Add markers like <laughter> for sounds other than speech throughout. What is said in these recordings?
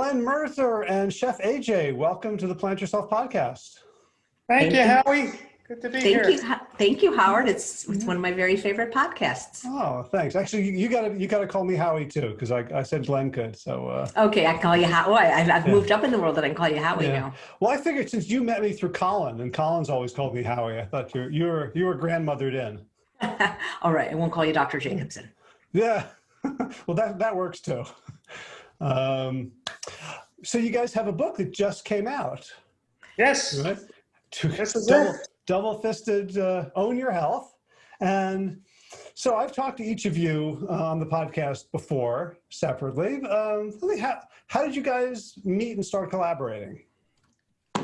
Glenn Merzer and Chef AJ, welcome to the Plant Yourself podcast. Thank, Thank you, Howie. Good to be Thank here. You, thank you, Howard. It's it's one of my very favorite podcasts. Oh, thanks. Actually, you, you gotta you gotta call me Howie too, because I, I said Glenn could. So uh, okay, I call you Howie. I've, I've yeah. moved up in the world that I can call you Howie yeah. now. Well, I figured since you met me through Colin, and Colin's always called me Howie, I thought you you were you were grandmothered in. <laughs> All right, I won't call you Dr. Jacobson. Yeah, <laughs> well that that works too. Um, so you guys have a book that just came out. Yes. Right? This is double, it. double fisted uh, own your health. And so I've talked to each of you uh, on the podcast before separately. Um, how, how did you guys meet and start collaborating?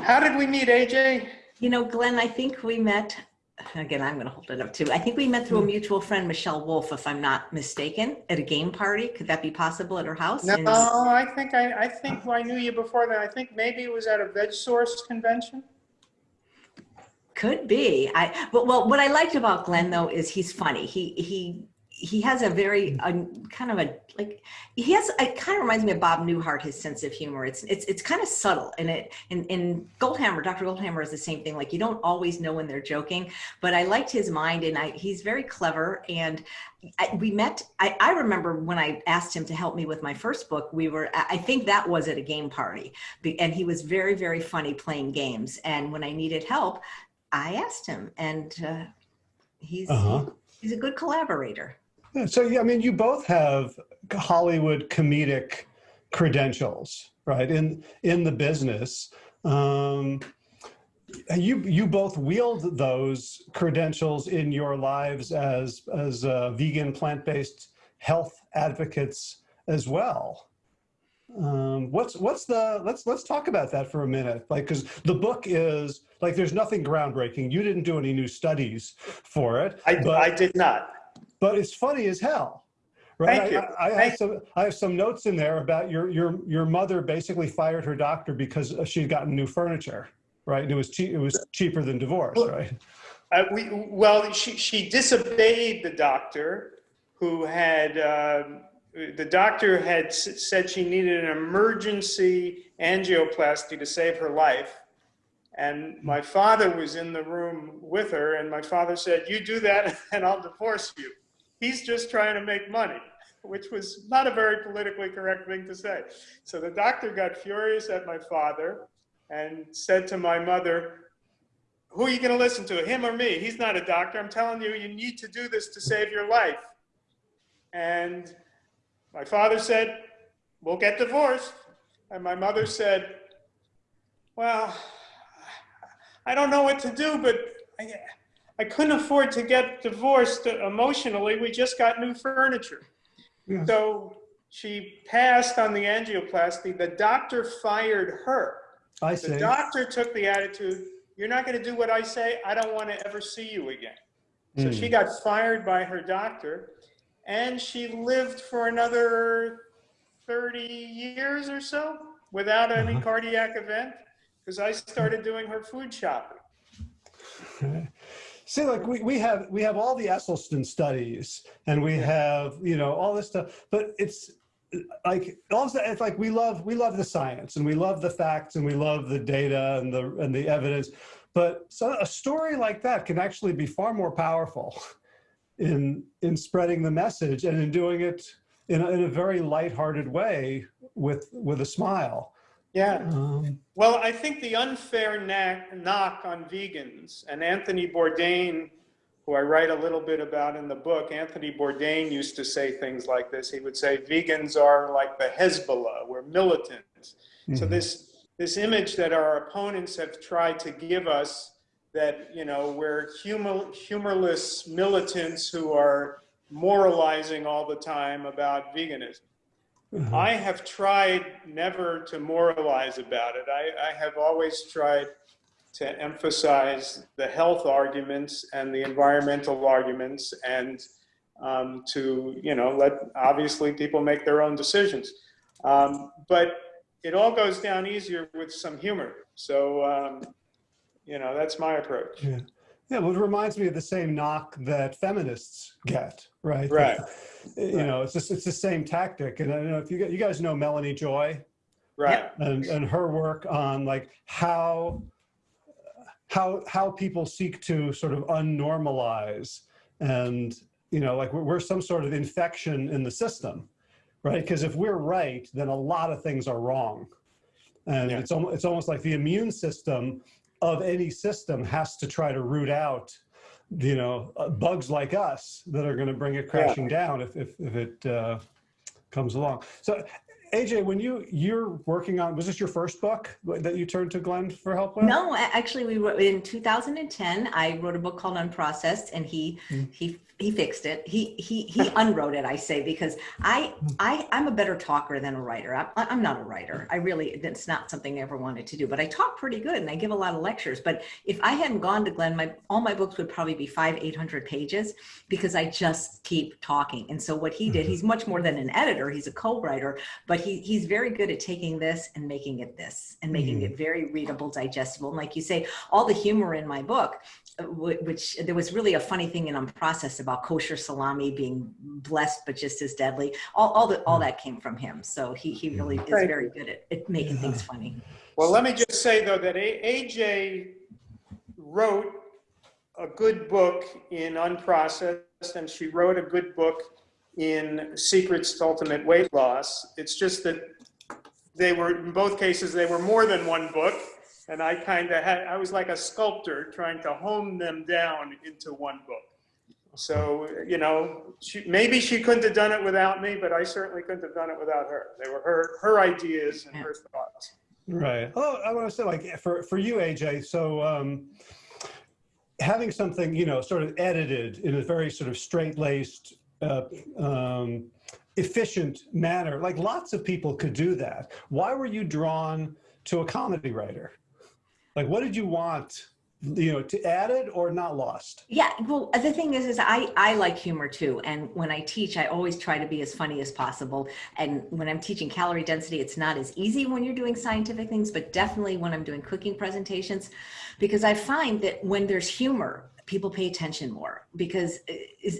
How did we meet, AJ? You know, Glenn, I think we met again, I'm going to hold it up too. I think we met through a hmm. mutual friend, Michelle Wolf, if I'm not mistaken, at a game party. Could that be possible at her house? No, and I think I, I think I knew you before that. I think maybe it was at a Veg Source convention. Could be. I but well, what I liked about Glenn though is he's funny. He he he has a very uh, kind of a like he has it kind of reminds me of Bob Newhart his sense of humor it's it's it's kind of subtle and it in in Goldhamer Dr. Goldhamer is the same thing like you don't always know when they're joking but I liked his mind and I he's very clever and I, we met I, I remember when I asked him to help me with my first book we were I think that was at a game party and he was very very funny playing games and when I needed help I asked him and uh, he's uh -huh. he's a good collaborator yeah, so, I mean, you both have Hollywood comedic credentials, right, in, in the business. Um, you, you both wield those credentials in your lives as, as uh, vegan, plant-based health advocates as well. Um, what's what's the let's let's talk about that for a minute like because the book is like there's nothing groundbreaking you didn't do any new studies for it I, but, I did not but it's funny as hell. Right? Thank you. I, I, I have some, I have some notes in there about your, your, your mother basically fired her doctor because she'd gotten new furniture, right? And it was cheap, it was cheaper than divorce, right? Uh, we, well, she, she disobeyed the doctor who had, uh, the doctor had said she needed an emergency angioplasty to save her life. And my father was in the room with her, and my father said, You do that, <laughs> and I'll divorce you he's just trying to make money, <laughs> which was not a very politically correct thing to say. So the doctor got furious at my father and said to my mother, who are you going to listen to, him or me? He's not a doctor. I'm telling you, you need to do this to save your life. And my father said, we'll get divorced. And my mother said, well, I don't know what to do, but I, I couldn't afford to get divorced emotionally. We just got new furniture. Yeah. So she passed on the angioplasty. The doctor fired her. I see. The doctor took the attitude, you're not going to do what I say. I don't want to ever see you again. So mm. she got fired by her doctor and she lived for another 30 years or so without any uh -huh. cardiac event because I started doing her food shopping. <laughs> See, like we, we have we have all the Esselstyn studies and we have, you know, all this stuff, but it's like also it's like we love we love the science and we love the facts and we love the data and the and the evidence. But so a story like that can actually be far more powerful <laughs> in in spreading the message and in doing it in a, in a very lighthearted way with with a smile. Yeah. Um, well, I think the unfair knock on vegans, and Anthony Bourdain, who I write a little bit about in the book, Anthony Bourdain used to say things like this. He would say, vegans are like the Hezbollah, we're militant. Mm -hmm. So mm-hmm. this, this image that our opponents have tried to give us that, you know, we're humor, humorless militants who are moralizing all the time about veganism. Mm -hmm. I have tried never to moralize about it. I, I, have always tried to emphasize the health arguments and the environmental arguments and um, to, you know, let obviously people make their own decisions. Um, but it all goes down easier with some humor. So, um, you know, that's my approach. Yeah. Yeah, well, it reminds me of the same knock that feminists get, right? Right. Eh, you right. know, it's just it's the same tactic. And I don't know if you you guys know Melanie Joy. Right. and, and her work on like how how how people seek to sort of unnormalize and you know like we're, we're some sort of infection in the system right because if we're right then a lot of things are wrong and Yeah. it's almost it's almost like the immune system of any system has to try to root out you know uh, bugs like us that are going to bring it crashing down if if, if it uh, comes along so AJ, when you you're working on, was this your first book that you turned to Glenn for help with? No, actually, we wrote in 2010. I wrote a book called Unprocessed, and he Mm. he he fixed it. He he he <laughs> unwrote it. I say because I hmm. I I'm a better talker than a writer. I'm I'm not a writer. I really that's not something I ever wanted to do. But I talk pretty good, and I give a lot of lectures. But if I hadn't gone to Glenn, my all my books would probably be five eight hundred pages because I just keep talking. And so what he did, mm-hmm. he's much more than an editor. He's a co-writer, but he he's very good at taking this and making it this and making mm-hmm. it very readable, digestible. And like you say, all the humor in my book, which there was really a funny thing in Unprocessed about kosher salami being blessed but just as deadly. All all that all hmm. that came from him. So he he really hmm. is Right. very good at, at making things hmm. funny. Well, let me just say though that AJ wrote a good book in Unprocessed and she wrote a good book in Secrets to Ultimate Weight Loss. It's just that they were, in both cases, they were more than one book. And I kind of had, I was like a sculptor trying to hone them down into one book. So, you know, she, maybe she couldn't have done it without me, but I certainly couldn't have done it without her. They were her, her ideas and her thoughts. Right. Oh, I want to say like for for you, AJ. So um, having something you know sort of edited in a very sort of straight laced. Uh, um, efficient manner like lots of people could do that why were you drawn to a comedy writer like what did you want you know to add it or not lost Yeah, well, the thing is, is I I like humor too, and when I teach, I always try to be as funny as possible. And when I'm teaching calorie density, it's not as easy when you're doing scientific things, but definitely when I'm doing cooking presentations, because I find that when there's humor, people pay attention more. Because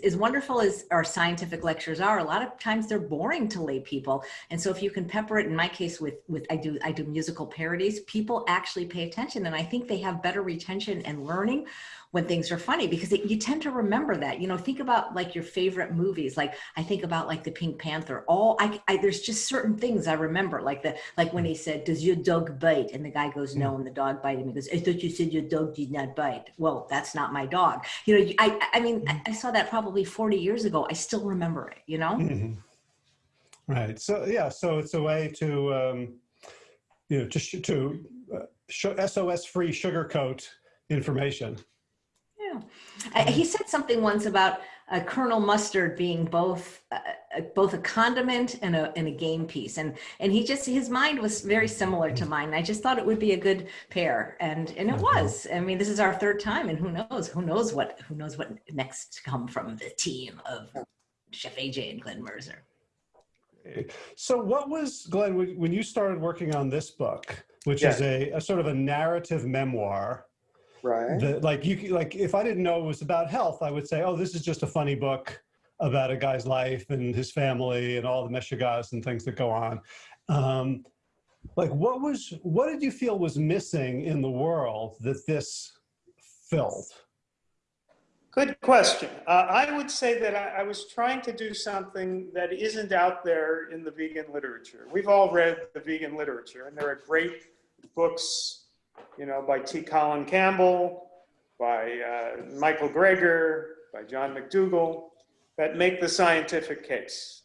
as, wonderful as our scientific lectures are, a lot of times they're boring to lay people. And so if you can pepper it, in my case, with with I do I do musical parodies, people actually pay attention, and I think they have better retention and learning when things are funny because it, you tend to remember that you know think about like your favorite movies like i think about like the pink panther all I, I there's just certain things i remember like the like when he said does your dog bite and the guy goes no and the dog bite him he goes i thought you said your dog did not bite well that's not my dog you know i i mean i, I saw that probably 40 years ago i still remember it you know Mhm. Right. So yeah. So it's a way to um, you know to sh- to uh, SOS free sugarcoat information. Yeah. Uh, He said something once about uh, Colonel Mustard being both uh, both a condiment and a and a game piece, and and he just his mind was very similar to mine. I just thought it would be a good pair, and and it was. I mean, this is our third time, and who knows? Who knows what? Who knows what next to come from the team of Chef AJ and Glenn Merzer. So what was Glenn when when you started working on this book, which is a, a sort of a narrative memoir? Right. that like you like if I didn't know it was about health, I would say, oh, this is just a funny book about a guy's life and his family and all the meshuggahs and things that go on. Um, like what was what did you feel was missing in the world that this filled? Good question. Uh, I would say that I, I was trying to do something that isn't out there in the vegan literature. We've all read the vegan literature, and there are great books, you know, by T. Colin Campbell, by uh, Michael Greger, by John McDougall, that make the scientific case.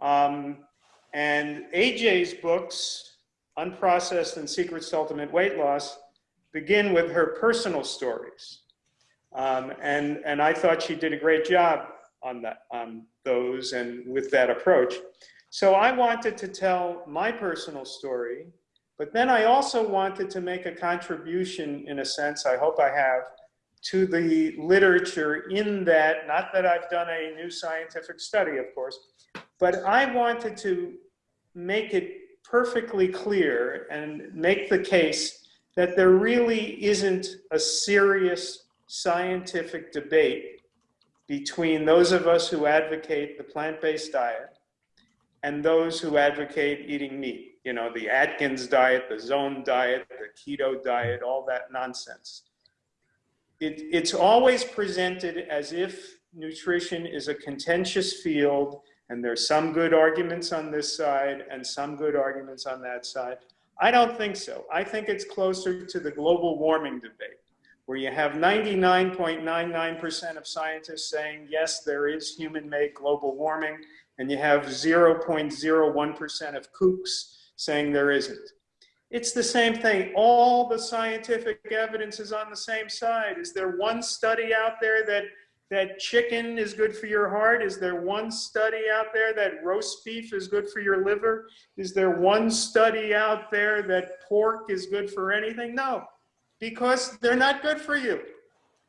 Um, and AJ's books, Unprocessed and Secrets to Ultimate Weight Loss, begin with her personal stories. Um, and, and I thought she did a great job on that, on those and with that approach. So I wanted to tell my personal story, but then I also wanted to make a contribution in a sense, I hope I have, to the literature in that, not that I've done a new scientific study, of course, but I wanted to make it perfectly clear and make the case that there really isn't a serious scientific debate between those of us who advocate the plant-based diet and those who advocate eating meat. You know, the Atkins diet, the zone diet, the keto diet, all that nonsense. It, it's always presented as if nutrition is a contentious field and there's some good arguments on this side and some good arguments on that side. I don't think so. I think it's closer to the global warming debate, where you have 99.99% of scientists saying, yes, there is human-made global warming, and you have 0.01% of kooks saying there isn't. It's the same thing. All the scientific evidence is on the same side. Is there one study out there that that chicken is good for your heart? Is there one study out there that roast beef is good for your liver? Is there one study out there that pork is good for anything? No, because they're not good for you.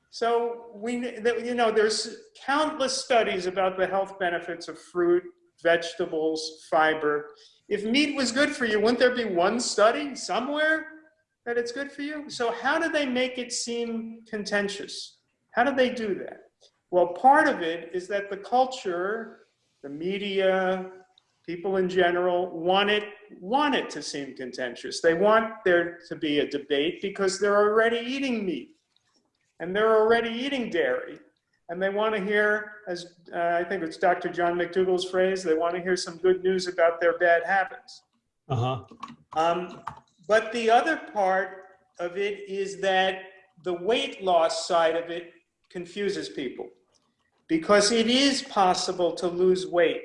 So we, you know, there's countless studies about the health benefits of fruit, vegetables, fiber. If meat was good for you, wouldn't there be one study somewhere that it's good for you? So how do they make it seem contentious? How do they do that? Well, part of it is that the culture, the media, people in general want it, want it to seem contentious. They want there to be a debate because they're already eating meat and they're already eating dairy. And they want to hear, as uh, I think it's Dr. John McDougall's phrase, they want to hear some good news about their bad habits. Uh-huh. Um, but the other part of it is that the weight loss side of it confuses people because it is possible to lose weight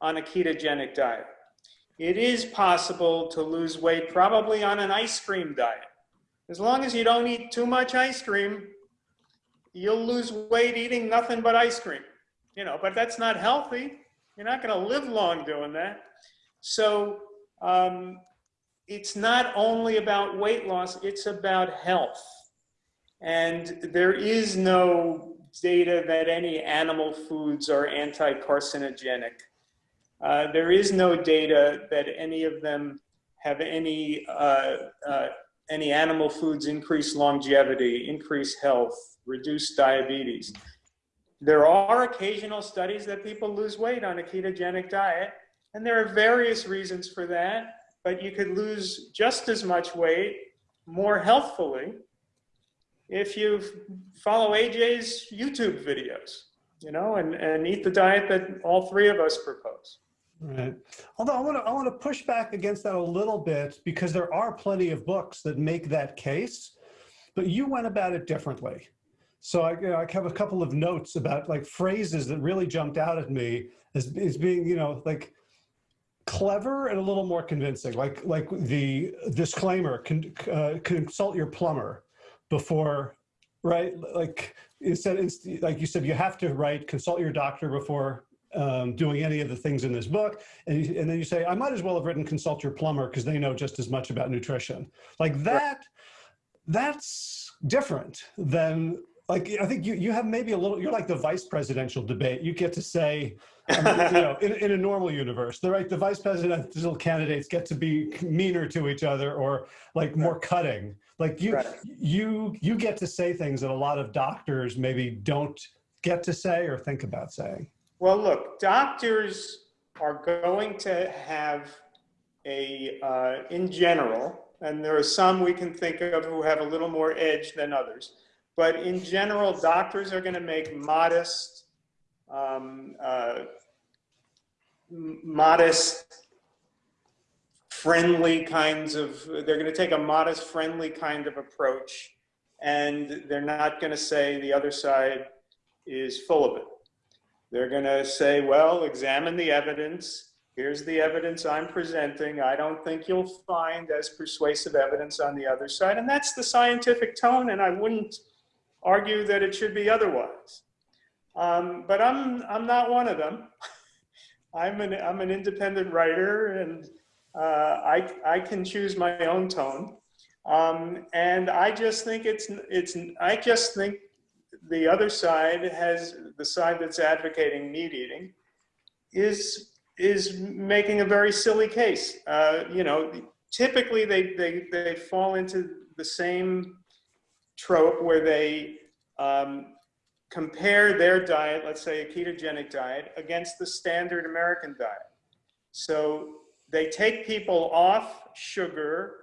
on a ketogenic diet. It is possible to lose weight probably on an ice cream diet. As long as you don't eat too much ice cream, you'll lose weight eating nothing but ice cream. You know, but that's not healthy. You're not going to live long doing that. So um, it's not only about weight loss, it's about health. And there is no data that any animal foods are anti-carcinogenic. Uh, there is no data that any of them have any, uh, uh, any animal foods increase longevity, increase health, reduce diabetes. There are occasional studies that people lose weight on a ketogenic diet, and there are various reasons for that, but you could lose just as much weight more healthfully if you follow AJ's YouTube videos, you know, and, and eat the diet that all three of us propose. Right. Although I want to I want to push back against that a little bit because there are plenty of books that make that case, but you went about it differently. So I, you know, I have a couple of notes about like phrases that really jumped out at me as, as being, you know, like clever and a little more convincing. Like like the disclaimer: con, uh, consult your plumber before, right? Like instead, like you said, you have to write, consult your doctor before um, doing any of the things in this book. And, you, and then you say, I might as well have written consult your plumber because they know just as much about nutrition. Like that, that's different than like, I think you, you have maybe a little, you're like the vice presidential debate. You get to say, you know, in, in a normal universe, the right, the vice presidential candidates get to be meaner to each other or like more cutting. Like you, right. you, you get to say things that a lot of doctors maybe don't get to say or think about saying. Well, look, doctors are going to have a, uh, in general, and there are some we can think of who have a little more edge than others, but in general, doctors are going to make modest, um, uh, modest friendly kinds of, they're going to take a modest, friendly kind of approach, and they're not going to say the other side is full of it. They're going to say, well, examine the evidence. Here's the evidence I'm presenting. I don't think you'll find as persuasive evidence on the other side. And that's the scientific tone, and I wouldn't argue that it should be otherwise. Um, but I'm, I'm not one of them. <laughs> I'm an, I'm an independent writer, and uh, I, I can choose my own tone. Um, and I just think it's, it's, I just think the other side has, the side that's advocating meat eating is, is making a very silly case. Uh, you know, typically they, they, they fall into the same trope where they um, compare their diet, let's say a ketogenic diet, against the standard American diet. So they take people off sugar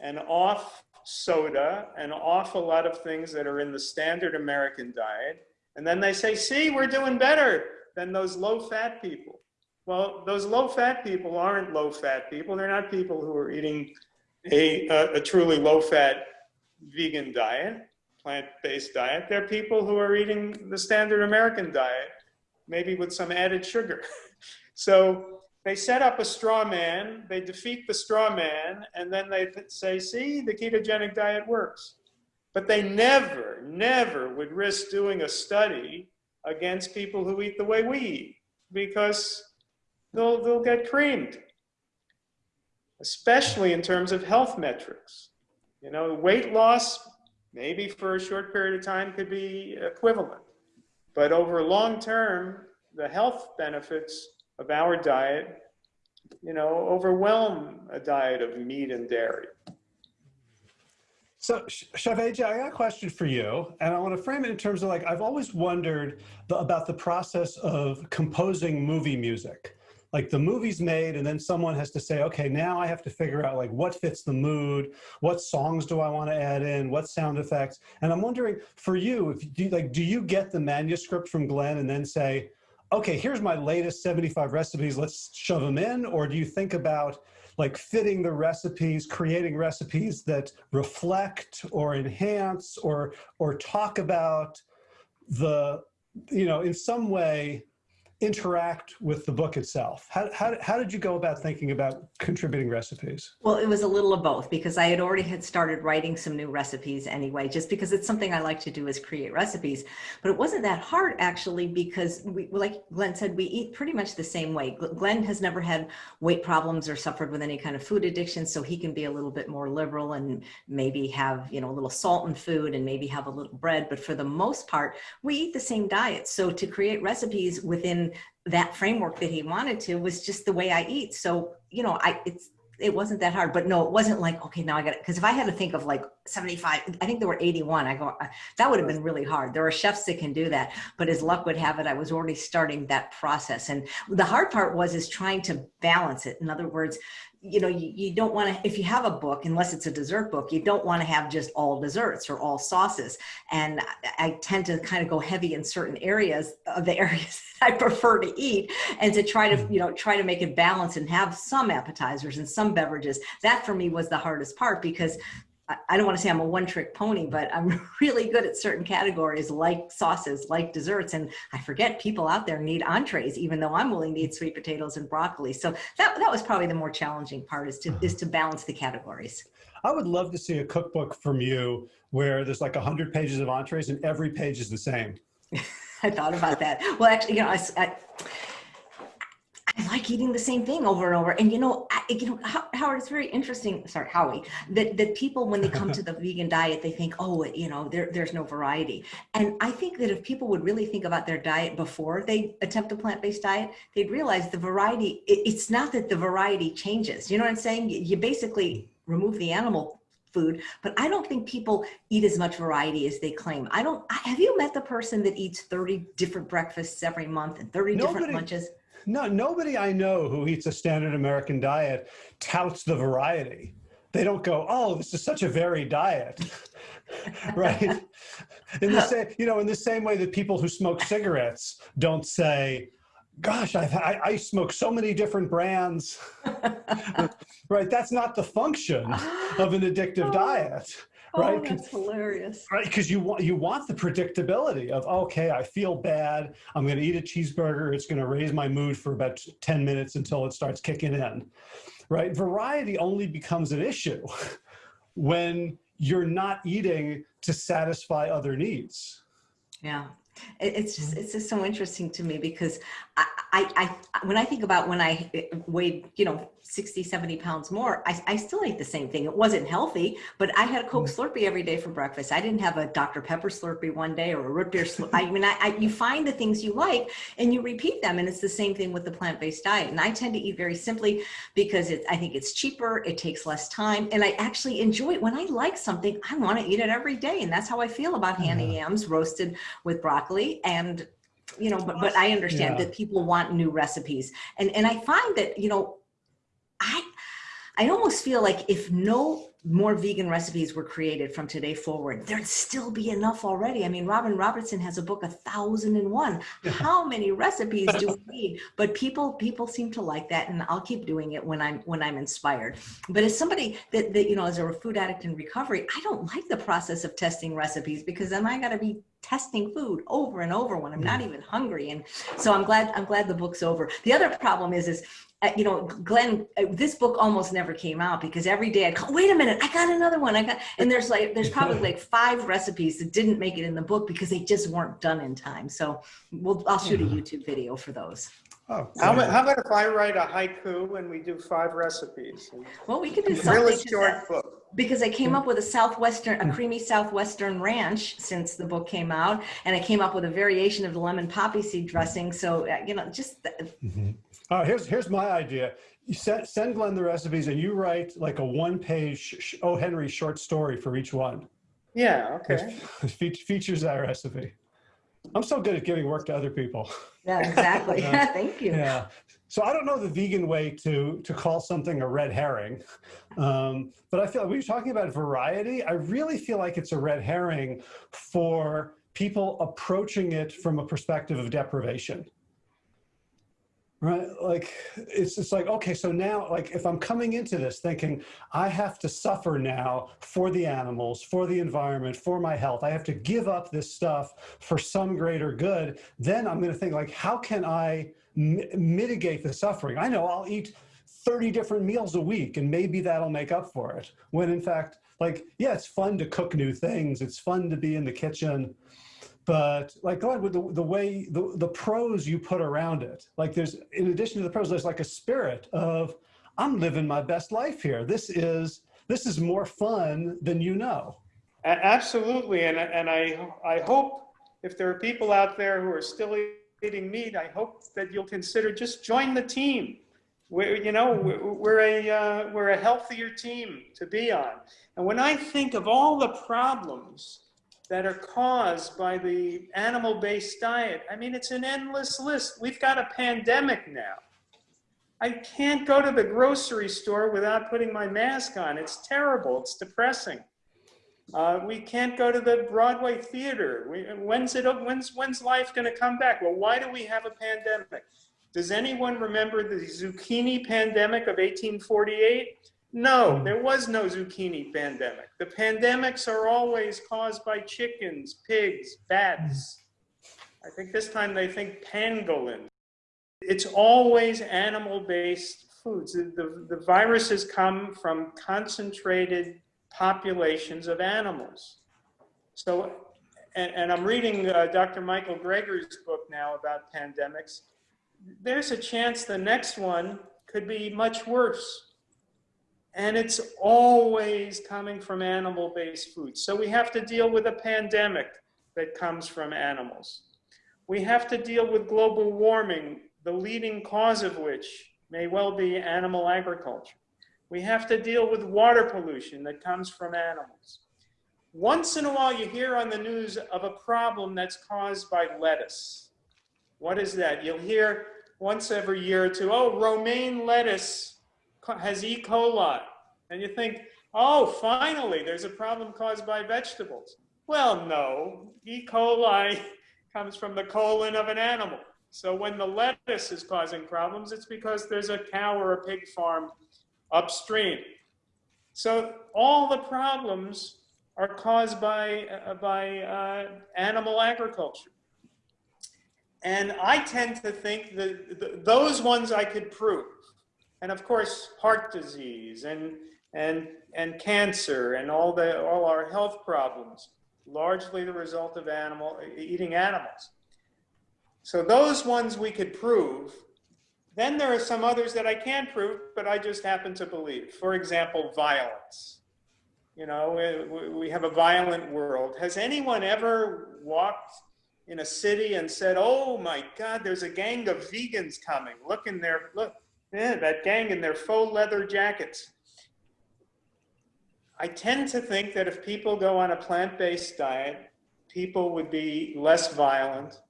and off soda and off a lot of things that are in the standard American diet. And then they say, see, we're doing better than those low fat people. Well, those low fat people aren't low fat people. They're not people who are eating a, a, a truly low fat vegan diet, plant based diet. They're people who are eating the standard American diet, maybe with some added sugar. <laughs> so they set up a straw man, they defeat the straw man, and then they say, see, the ketogenic diet works. But they never, never would risk doing a study against people who eat the way we eat because they'll, they'll get creamed, especially in terms of health metrics. You know, weight loss, maybe for a short period of time could be equivalent. But over long term, the health benefits of our diet, you know, overwhelm a diet of meat and dairy. So, Chef AJ, I got a question for you, and I want to frame it in terms of like, I've always wondered the, about the process of composing movie music. Like the movie's made, and then someone has to say, okay, now I have to figure out like what fits the mood, what songs do I want to add in, what sound effects. And I'm wondering for you, if you like, do you get the manuscript from Glenn and then say, okay, here's my latest 75 recipes, let's shove them in? Or do you think about like fitting the recipes, creating recipes that reflect or enhance or, or talk about the, you know, in some way interact with the book itself? How, how, how did you go about thinking about contributing recipes? Well, it was a little of both because I had already had started writing some new recipes anyway, just because it's something I like to do is create recipes. But it wasn't that hard actually because we, like Glenn said, we eat pretty much the same way. Glenn has never had weight problems or suffered with any kind of food addiction, so he can be a little bit more liberal and maybe have, you know, a little salt in food and maybe have a little bread. But for the most part, we eat the same diet. So to create recipes within that framework that he wanted to was just the way I eat. So, you know, I, it's, it wasn't that hard, but no, it wasn't like, okay, now I got it. Cause if I had to think of like 75, I think there were 81, I go, uh, that would have been really hard. There are chefs that can do that, but as luck would have it, I was already starting that process. And the hard part was, is trying to balance it. In other words, you know, you, you don't want to, if you have a book, unless it's a dessert book, you don't want to have just all desserts or all sauces. And I, I tend to kind of go heavy in certain areas of the <laughs> areas I prefer to eat and to try to, mm-hmm. you know, try to make it balance and have some appetizers and some beverages. That for me was the hardest part because I don't want to say I'm a one trick pony, but I'm <laughs> really good at certain categories like sauces, like desserts. And I forget people out there need entrees, even though I'm willing to eat sweet potatoes and broccoli. So that, that was probably the more challenging part is to, is to balance the categories. I would love to see a cookbook from you where there's like a hundred pages of entrees and every page is the same. <laughs> I thought about that. Well, actually, you know, I, I I like eating the same thing over and over. And you know, I, you know, Howard, it's very interesting. Sorry, Howie, that that people when they come to the <laughs> vegan diet, they think, oh, you know, there, there's no variety. And I think that if people would really think about their diet before they attempt a plant-based diet, they'd realize the variety. It, it's not that the variety changes. You know what I'm saying? You, you basically remove the animal food, but I don't think people eat as much variety as they claim. I don't, have you met the person that eats 30 different breakfasts every month and 30 Nobody, different lunches? No, nobody I know who eats a standard American diet touts the variety. They don't go, oh, this is such a varied diet, <laughs> right? In the same, you know, in the same way that people who smoke cigarettes don't say, gosh, I've, I, I smoke so many different brands, <laughs> right? That's not the function of an addictive diet Oh, right? Oh, that's hilarious. Right, because you want you want the predictability of okay, I feel bad. I'm going to eat a cheeseburger. It's going to raise my mood for about ten minutes until it starts kicking in. Right, variety only becomes an issue <laughs> when you're not eating to satisfy other needs. Yeah, it's just mm-hmm. it's just so interesting to me because I, I, I when I think about when I weighed you know 60, 70 pounds more, I, I still ate the same thing. It wasn't healthy, but I had a Coke mm. Slurpee every day for breakfast. I didn't have a Dr. Pepper Slurpee one day or a root beer Slurpee. I mean, I, I, you find the things you like and you repeat them. And it's the same thing with the plant-based diet. And I tend to eat very simply because it, I think it's cheaper, it takes less time, and I actually enjoy it. When I like something, I want to eat it every day. And that's how I feel about mm-hmm. Hannah yams roasted with broccoli and you know, but, but I understand yeah. that people want new recipes. And, and I find that, you know, I, I almost feel like if no more vegan recipes were created from today forward, there'd still be enough already. I mean, Robin Robertson has a book, A Thousand and One. How many <laughs> recipes do we need? But people, people seem to like that, and I'll keep doing it when I'm when I'm inspired. But as somebody that, that you know, as a food addict in recovery, I don't like the process of testing recipes because then I got to be testing food over and over when I'm not mm. even hungry. And so I'm glad I'm glad the book's over. The other problem is is uh, you know, Glenn, uh, this book almost never came out because every day I'd call, wait a minute, I got another one. I got, and there's like, there's probably like <laughs> five recipes that didn't make it in the book because they just weren't done in time. So we'll, I'll shoot a YouTube video for those. Oh, How about, how about if I write a haiku and we do five recipes? Well, we could do something really short that, book. because I came up with a southwestern, a creamy southwestern ranch since the book came out, and I came up with a variation of the lemon poppy seed dressing. So uh, you know, just the, Mhm. All right, here's here's my idea. You send send Glenn the recipes, and you write like a one-page sh- O. Henry short story for each one. Yeah, okay. <laughs> Fe- features that recipe. I'm so good at giving work to other people. yeah, exactly. <laughs> Yeah. <laughs> Thank you. Yeah. So I don't know the vegan way to to call something a red herring, um, but I feel we were talking about variety. I really feel like it's a red herring for people approaching it from a perspective of deprivation. Right, like it's just like okay, so now like if I'm coming into this thinking I have to suffer now for the animals, for the environment, for my health, I have to give up this stuff for some greater good, then I'm going to think like how can I mitigate the suffering? I know I'll eat 30 different meals a week and maybe that'll make up for it. When in fact, like yeah, it's fun to cook new things, it's fun to be in the kitchen, but like God, with the, way the, the pros you put around it, like there's in addition to the pros, there's like a spirit of I'm living my best life here. This is this is more fun than you know. Absolutely, and, and I, I hope if there are people out there who are still eating meat, I hope that you'll consider just join the team. We're, you know, we're a, uh, we're a healthier team to be on. And when I think of all the problems that are caused by the animal-based diet, I mean, it's an endless list. We've got a pandemic now. I can't go to the grocery store without putting my mask on. It's terrible. It's depressing. Uh, we can't go to the Broadway theater. We, when's it? When's when's life going to come back? Well, why do we have a pandemic? Does anyone remember the zucchini pandemic of 1848? No, there was no zucchini pandemic. The pandemics are always caused by chickens, pigs, bats. I think this time they think pangolin. It's always animal-based foods. The, the, the viruses come from concentrated populations of animals. So, and, and I'm reading uh, Dr. Michael Greger's book now about pandemics. There's a chance the next one could be much worse. And it's always coming from animal-based foods. So we have to deal with a pandemic that comes from animals. We have to deal with global warming, the leading cause of which may well be animal agriculture. We have to deal with water pollution that comes from animals. Once in a while, you hear on the news of a problem that's caused by lettuce. What is that? You'll hear once every year or two, oh, romaine lettuce has E. coli. And you think, oh, finally, there's a problem caused by vegetables. Well, no, E. coli <laughs> comes from the colon of an animal. So when the lettuce is causing problems, it's because there's a cow or a pig farm upstream. So all the problems are caused by, uh, by uh, animal agriculture. And I tend to think that th those ones I could prove. And of course, heart disease and, and, and cancer and all, the, all our health problems, largely the result of animal, eating animals. So those ones we could prove. Then there are some others that I can't prove, but I just happen to believe. For example, violence. You know, we, have a violent world. Has anyone ever walked in a city and said, oh my God, there's a gang of vegans coming. Look in there look, yeah, that gang in their faux leather jackets. I tend to think that if people go on a plant-based diet, people would be less violent.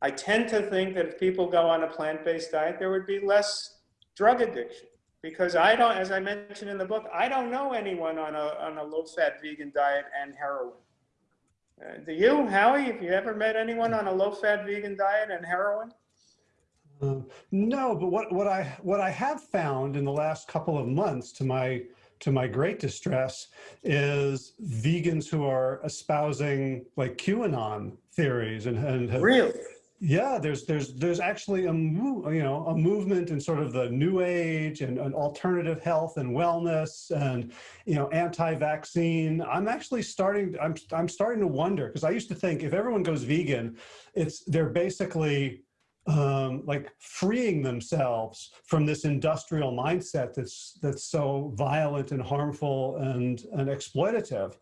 I tend to think that if people go on a plant-based diet, there would be less drug addiction. because I don't, as I mentioned in the book, I don't know anyone on a, on a low-fat vegan diet and heroin. Uh, do you, Howie? Have you ever met anyone on a low-fat vegan diet and heroin? Um, no, but what, what I what I have found in the last couple of months, to my to my great distress, is vegans who are espousing like QAnon theories and and have, Really? yeah, there's there's there's actually a you know a movement in sort of the new age and, and alternative health and wellness and you know anti-vaccine. I'm actually starting I'm I'm starting to wonder because I used to think if everyone goes vegan, it's they're basically um, like freeing themselves from this industrial mindset that's that's so violent and harmful and and exploitative.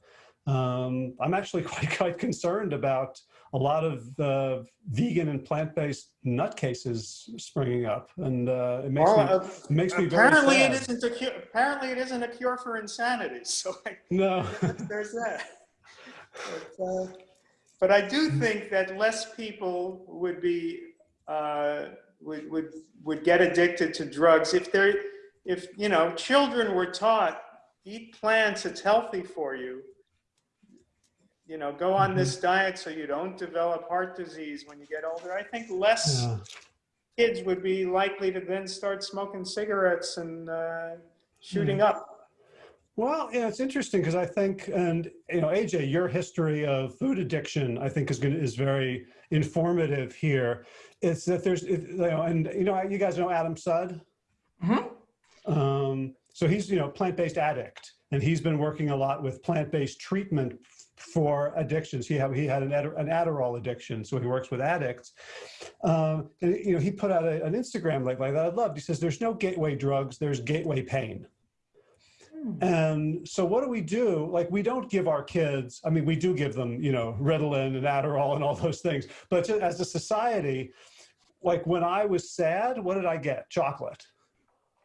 Um, I'm actually <laughs> quite quite concerned about a lot of uh, vegan and plant-based nutcases springing up, and uh, it makes Well, me uh, it makes me very apparently it isn't a cure. Apparently it isn't a cure for insanity. <laughs> So I, No, <laughs> there's that. But, uh, but I do think that less people would be uh, would would would get addicted to drugs. If they're if you know children were taught eat plants it's healthy for you. You know go on this diet so you don't develop heart disease when you get older. I think less yeah. kids would be likely to then start smoking cigarettes and uh, shooting up Well, yeah, it's interesting because I think, and you know, AJ, your history of food addiction, I think, is going is very informative here. It's that there's, it, you know, and you know, you guys know Adam Sud. Mhm. Um, so he's you know plant-based addict, and he's been working a lot with plant-based treatment for addictions. He had he had an, Adder- an Adderall addiction, so he works with addicts. Um, and you know, he put out a, an Instagram like like that. I loved. He says, "There's no gateway drugs. There's gateway pain." Hmm. And so what do we do? Like we don't give our kids, I mean, we do give them, you know, Ritalin and Adderall and all those things. But as a society, like when I was sad, what did I get? Chocolate.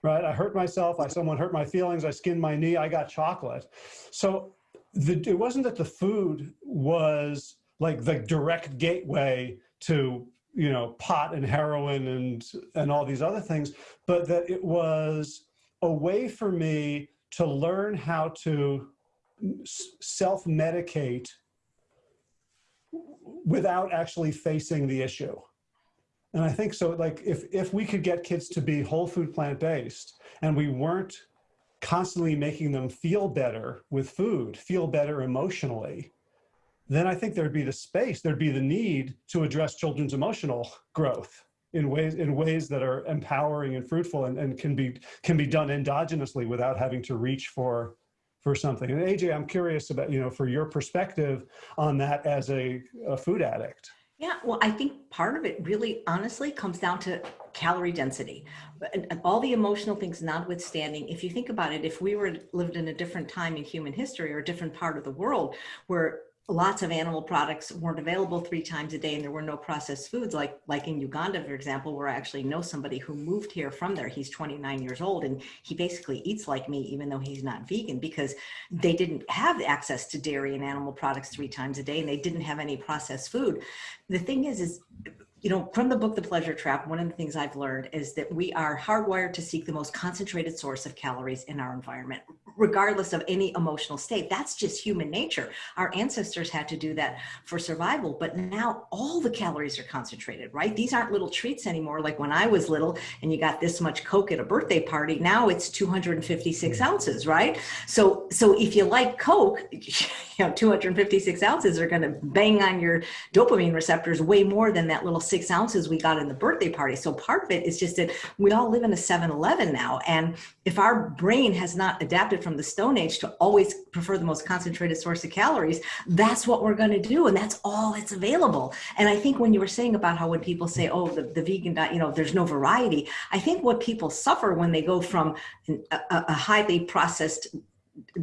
Right? I hurt myself. I someone hurt my feelings. I skinned my knee. I got chocolate. So the, it wasn't that the food was like the direct gateway to you know pot and heroin and and all these other things, but that it was a way for me to learn how to self medicate without actually facing the issue. And I think so, like, if, if we could get kids to be whole food plant based and we weren't constantly making them feel better with food, feel better emotionally, then I think there'd be the space, there'd be the need to address children's emotional growth in ways in ways that are empowering and fruitful and, and can be can be done endogenously without having to reach for for something. And AJ, I'm curious about, you know, for your perspective on that as a, a food addict. Yeah, well, I think part of it really honestly comes down to calorie density. And, and all the emotional things notwithstanding, if you think about it, if we were lived in a different time in human history or a different part of the world where lots of animal products weren't available three times a day and there were no processed foods like like in Uganda for example where I actually know somebody who moved here from there. He's 29 years old and he basically eats like me even though he's not vegan because they didn't have access to dairy and animal products three times a day and they didn't have any processed food. The thing is is you know, from the book, The Pleasure Trap, one of the things I've learned is that we are hardwired to seek the most concentrated source of calories in our environment, regardless of any emotional state. That's just human nature. Our ancestors had to do that for survival, but now all the calories are concentrated, right? These aren't little treats anymore. Like when I was little and you got this much Coke at a birthday party, now it's 256 mm. ounces, right? So, so if you like Coke, <laughs> you know, 256 ounces are going to bang on your dopamine receptors way more than that little six ounces we got in the birthday party. So part of it is just that we all live in a 7-Eleven now. And if our brain has not adapted from the Stone Age to always prefer the most concentrated source of calories, that's what we're going to do. And that's all that's available. And I think when you were saying about how when people say, oh, the, the vegan diet, you know, there's no variety, I think what people suffer when they go from a, a highly processed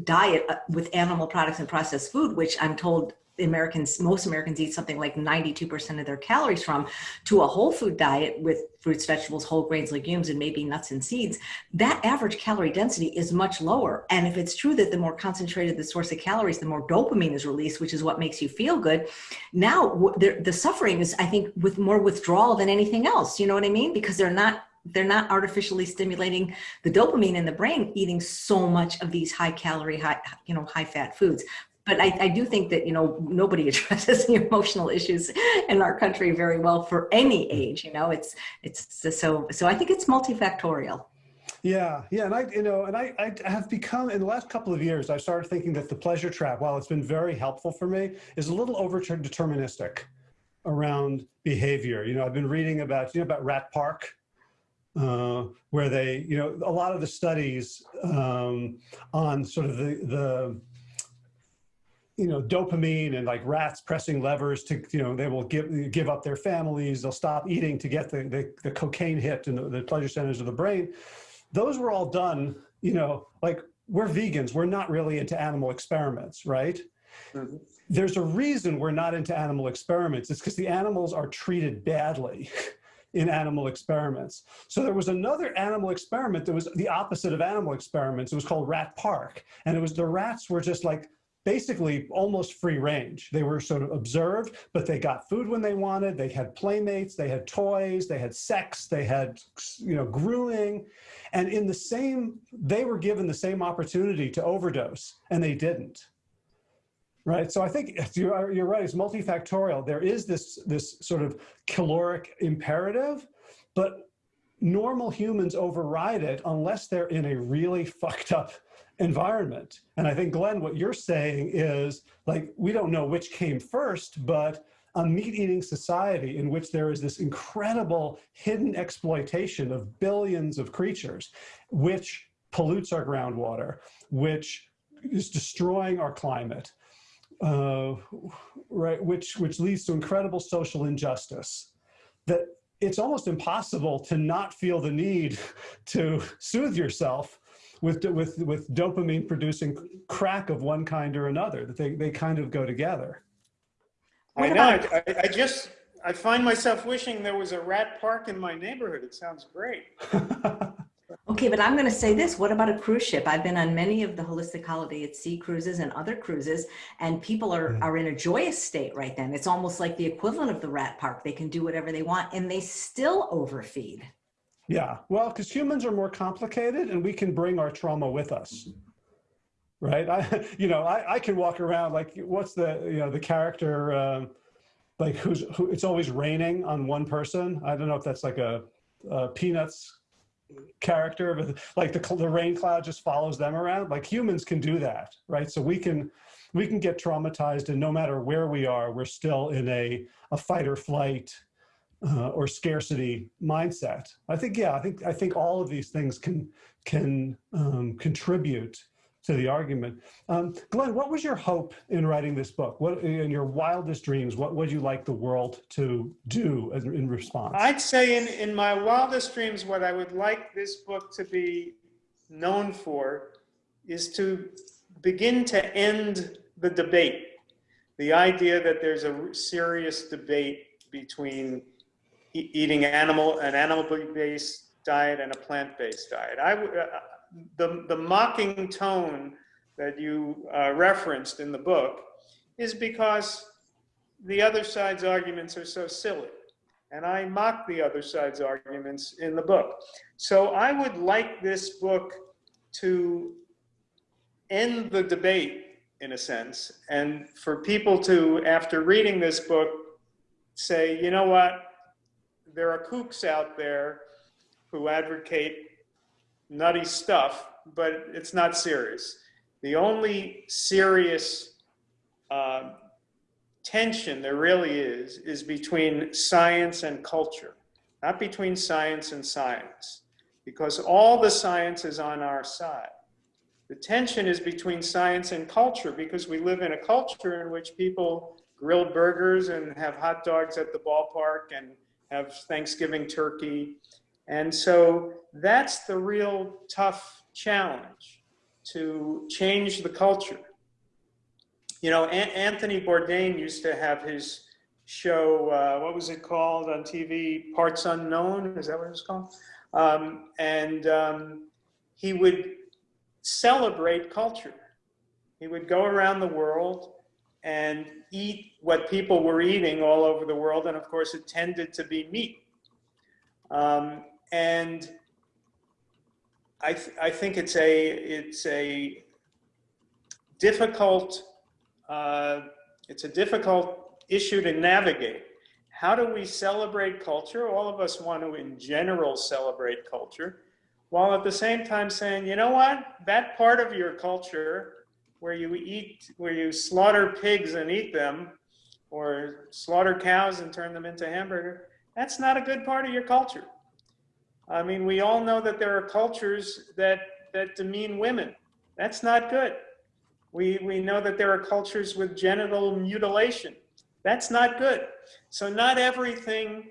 diet uh, with animal products and processed food, which I'm told Americans, most Americans eat something like 92% of their calories from, to a whole food diet with fruits, vegetables, whole grains, legumes, and maybe nuts and seeds, that average calorie density is much lower. And if it's true that the more concentrated the source of calories, the more dopamine is released, which is what makes you feel good. Now, the, the suffering is, I think, with more withdrawal than anything else. You know what I mean? Because they're not they're not artificially stimulating the dopamine in the brain eating so much of these high calorie, high, you know, high fat foods. But I, I do think that, you know, nobody <laughs> addresses the emotional issues in our country very well for any age, you know, it's, it's so, so I think it's multifactorial. Yeah, yeah, and I, you know, and I, I have become in the last couple of years, I started thinking that the pleasure trap, while it's been very helpful for me, is a little over deterministic around behavior. You know, I've been reading about, you know, about Rat Park, uh, where they, you know, a lot of the studies um, on sort of the, the, you know, dopamine and like rats pressing levers to, you know, they will give, give up their families, they'll stop eating to get the, the, the cocaine hit in the, the pleasure centers of the brain. Those were all done, you know, like we're vegans, we're not really into animal experiments, right? Mm -hmm. There's a reason we're not into animal experiments. It's because the animals are treated badly <laughs> in animal experiments. So there was another animal experiment that was the opposite of animal experiments. It was called Rat Park. And it was the rats were just like basically almost free range. They were sort of observed, but they got food when they wanted. They had playmates, they had toys, they had sex, they had, you know, grooming. And in the same, they were given the same opportunity to overdose and they didn't. Right, so I think <laughs> you're, you're right, it's multifactorial. There is this, this sort of caloric imperative, but normal humans override it unless they're in a really <laughs> fucked up environment. And I think, Glenn, what you're saying is like, we don't know which came first, but a meat eating society in which there is this incredible hidden exploitation of billions of creatures, which pollutes our groundwater, which is destroying our climate, uh, right, which, which leads to incredible social injustice, that it's almost impossible to not feel the need <laughs> to soothe yourself with, with, with dopamine producing crack of one kind or another, that they, they kind of go together. I know, I, I just, I find myself wishing there was a rat park in my neighborhood. It sounds great. <laughs> Okay, but I'm going to say this. What about a cruise ship? I've been on many of the holistic holiday at sea cruises and other cruises, and people are, mm. are in a joyous state right then. It's almost like the equivalent of the rat park. They can do whatever they want and they still overfeed. Yeah, well, because humans are more complicated and we can bring our trauma with us. Right? I, <laughs> you know, I, I can walk around like, what's the, you know, the character, uh, like who's, who, it's always raining on one person. I don't know if that's like a, a Peanuts character, but like the, the rain cloud just follows them around. Like humans can do that, right? So we can, we can get traumatized and no matter where we are, we're still in a, a fight or flight uh, or scarcity mindset. I think, yeah, I think, I think all of these things can, can um, contribute to the argument. Um, Glenn, what was your hope in writing this book? What in your wildest dreams, what would you like the world to do as, in response? I'd say in, in my wildest dreams, what I would like this book to be known for is to begin to end the debate. The idea that there's a serious debate between eating animal, an animal-based diet and a plant-based diet. I, uh, the, the mocking tone that you uh, referenced in the book is because the other side's arguments are so silly. And I mock the other side's arguments in the book. So I would like this book to end the debate in a sense, and for people to, after reading this book, say, you know what, there are kooks out there who advocate nutty stuff, but it's not serious. The only serious uh, tension there really is, is between science and culture, not between science and science, because all the science is on our side. The tension is between science and culture because we live in a culture in which people grill burgers and have hot dogs at the ballpark and have Thanksgiving turkey and so that's the real tough challenge to change the culture. You know, Anthony Bourdain used to have his show, uh, what was it called on TV? Parts Unknown, is that what it was called? Um, and um, he would celebrate culture. He would go around the world and eat what people were eating all over the world. And of course, it tended to be meat. Um, and I, th- I think it's a, it's a difficult, uh, it's a difficult issue to navigate. How do we celebrate culture? All of us want to, in general, celebrate culture, while at the same time saying, you know what? That part of your culture where you eat, where you slaughter pigs and eat them, or slaughter cows and turn them into hamburger, that's not a good part of your culture. I mean, we all know that there are cultures that, that demean women. That's not good. We, we know that there are cultures with genital mutilation. That's not good. So not everything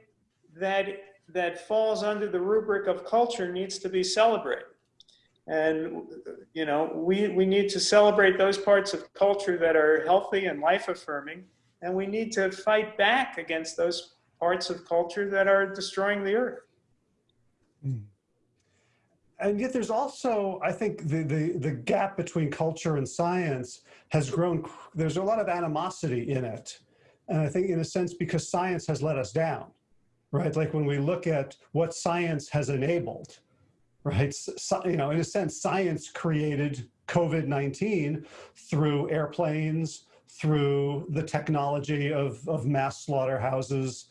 that, that falls under the rubric of culture needs to be celebrated. And, you know, we, we need to celebrate those parts of culture that are healthy and life affirming. And we need to fight back against those parts of culture that are destroying the earth. Hmm. And yet there's also, I think, the, the, the gap between culture and science has grown. There's a lot of animosity in it. And I think in a sense, because science has let us down, right? Like when we look at what science has enabled, right? So, you know, in a sense, science created COVID-19 through airplanes, through the technology of, of mass slaughterhouses.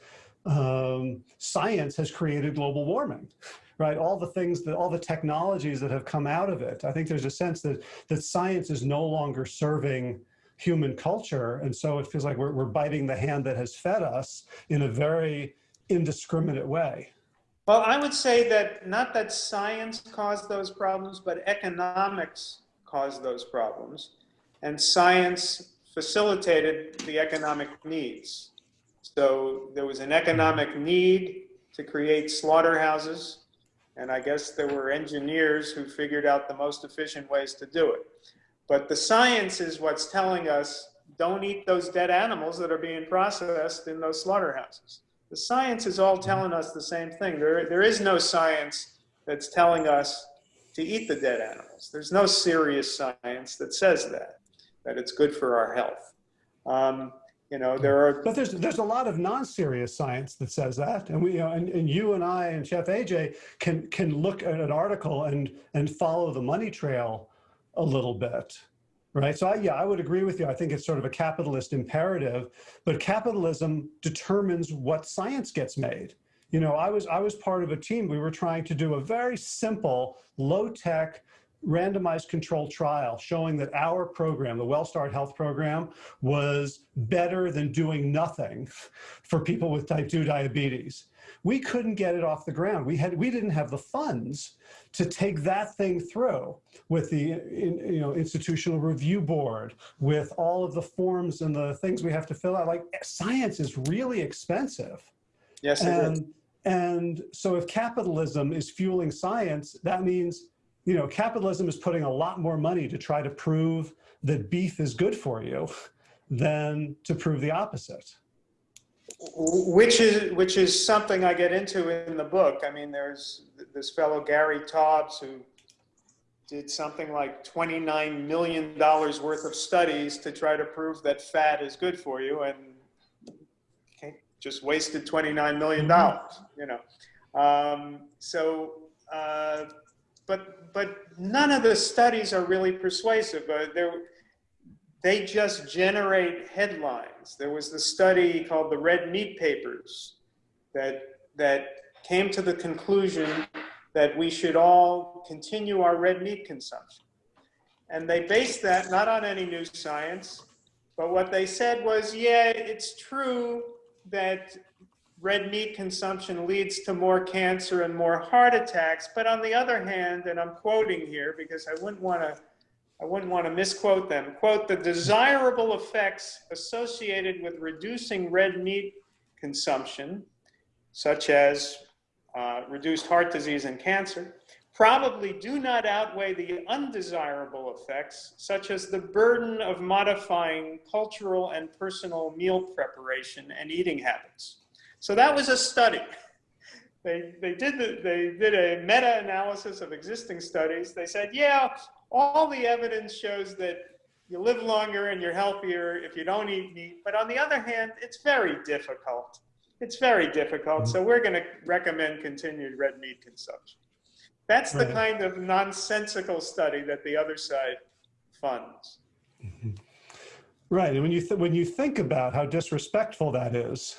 Um, science has created global warming, right? All the things that, all the technologies that have come out of it. I think there's a sense that, that science is no longer serving human culture. And so it feels like we're, we're biting the hand that has fed us in a very indiscriminate way. Well, I would say that not that science caused those problems, but economics caused those problems. And science facilitated the economic needs. So there was an economic need to create slaughterhouses. And I guess there were engineers who figured out the most efficient ways to do it. But the science is what's telling us don't eat those dead animals that are being processed in those slaughterhouses. The science is all telling us the same thing. There, there is no science that's telling us to eat the dead animals. There's no serious science that says that, that it's good for our health. Um, you know, there are. But there's there's a lot of non-serious science that says that, and we you know, and, and you and I and Chef AJ can can look at an article and and follow the money trail a little bit, right? So I, yeah, I would agree with you. I think it's sort of a capitalist imperative, but capitalism determines what science gets made. You know, I was I was part of a team. We were trying to do a very simple, low-tech randomized controlled trial showing that our program, the WellStart Health program, was better than doing nothing <laughs> for people with type 2 diabetes. We couldn't get it off the ground. We had we didn't have the funds to take that thing through with the in, you know institutional review board, with all of the forms and the things we have to fill out. Like science is really expensive. Yes, and, and so if capitalism is fueling science, that means you know, capitalism is putting a lot more money to try to prove that beef is good for you than to prove the opposite. Which is, which is something I get into in the book. I mean, there's this fellow, Gary Taubes, who did something like $29 million worth of studies to try to prove that fat is good for you and just wasted $29 million, mm-hmm. you know. Um, so, uh, but but none of the studies are really persuasive. Uh, they just generate headlines. There was the study called the Red Meat Papers that that came to the conclusion that we should all continue our red meat consumption. And they based that not on any new science, but what they said was, yeah, it's true that red meat consumption leads to more cancer and more heart attacks. But on the other hand, and I'm quoting here because I wouldn't want to I wouldn't want to misquote them. Quote, the desirable effects associated with reducing red meat consumption, such as uh, reduced heart disease and cancer, probably do not outweigh the undesirable effects, such as the burden of modifying cultural and personal meal preparation and eating habits. So that was a study. They, they, did the, they did a meta-analysis of existing studies. They said, yeah, all the evidence shows that you live longer and you're healthier if you don't eat meat. But on the other hand, it's very difficult it's very difficult. So we're going to recommend continued red meat consumption. That's the Right. kind of nonsensical study that the other side funds. Mm-hmm. Right, and when you th- when you think about how disrespectful that is,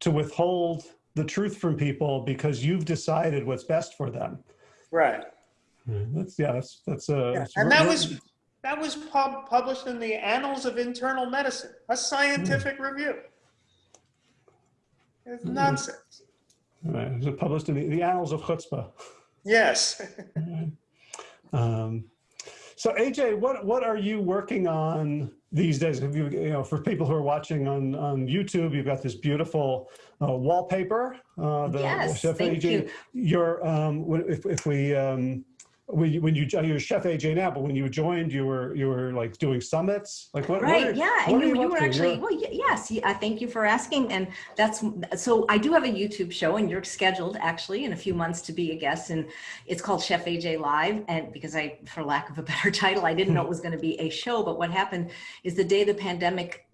to withhold the truth from people because you've decided what's best for them. Right. That's yeah, that's that's uh, Yeah, that's and that was that was pub- published in the Annals of Internal Medicine, a scientific review. It's nonsense. right, it was published in the, the Annals of Chutzpah. Yes. <laughs> Um, so AJ, what what are you working on these days? Have you, you know, for people who are watching on on YouTube, you've got this beautiful uh, wallpaper. Uh, the Yes, Chef thank AJ, you. Your um, if if we um, when you, when you oh, you're Chef AJ now, but when you joined, you were you were like doing summits. Like what? what Right. are- yeah. what And are you, you were actually, You're- well, yes. I uh, thank you for asking. And that's, so I do have a YouTube show and you're scheduled actually in a few months to be a guest. And it's called Chef AJ Live. And because I, for lack of a <laughs> better title, I didn't know it was going to be a show. But what happened is the day the pandemic